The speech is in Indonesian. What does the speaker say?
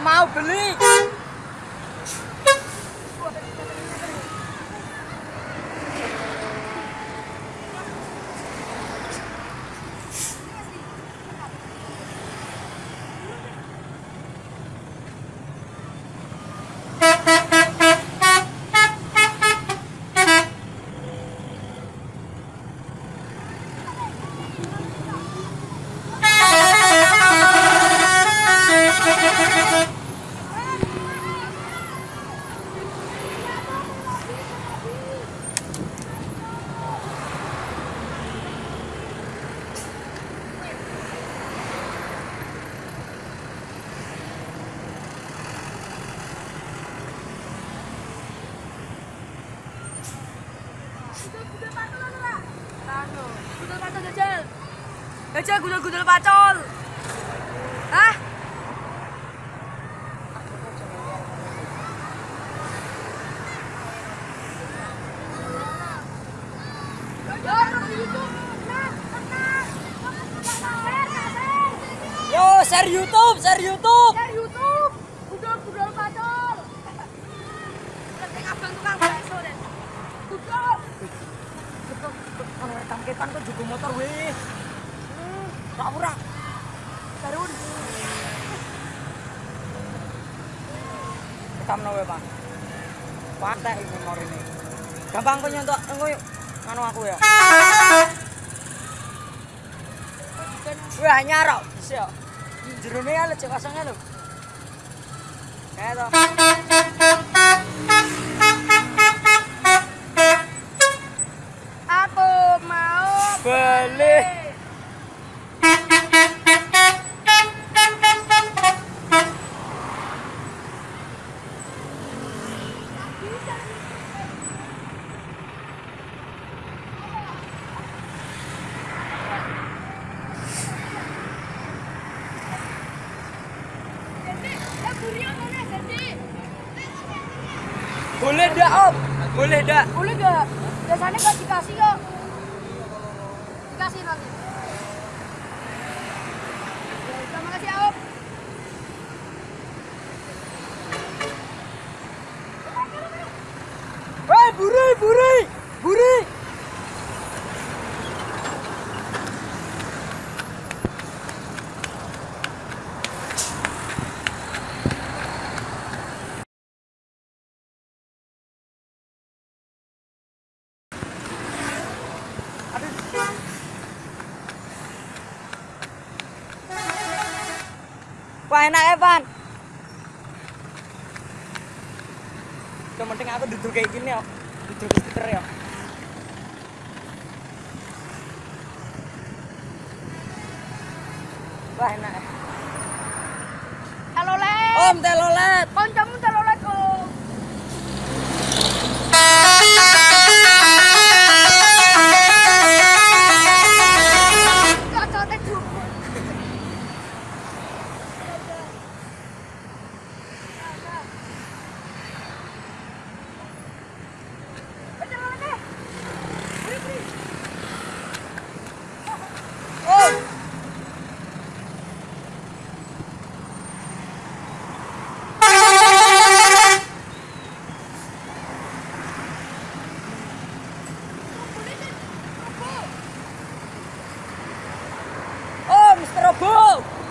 Mau beli. Jajal gudul-gudul pacol. Hah? Yo, share YouTube, share YouTube. Share YouTube. Gudul-gudul pacol. Ketik abang tukang bakso deh. Gudul. Ono tangketan kok juga motor weh. Tak ora. Darun. Ketamno wae, Pak. Pantek iki motor ini. Gampang kok nyontok engko yuk. Anu aku ya. Wah, nyarok. Bisa ya. Jerone ya lecek kosongnya lho. Kayak to. Aku mau Beli. Boleh dak, Om? Boleh dak? Boleh gak? Biasanya gak dikasih kok. Dikasih nanti. Ya, Terima kasih Om. Weh, buri, buri. Buri. Wah enak Evan. Yang penting aku duduk kayak gini ya. Skuter ya. Wah enak. ya. Halo Le. Om telolet. Gol!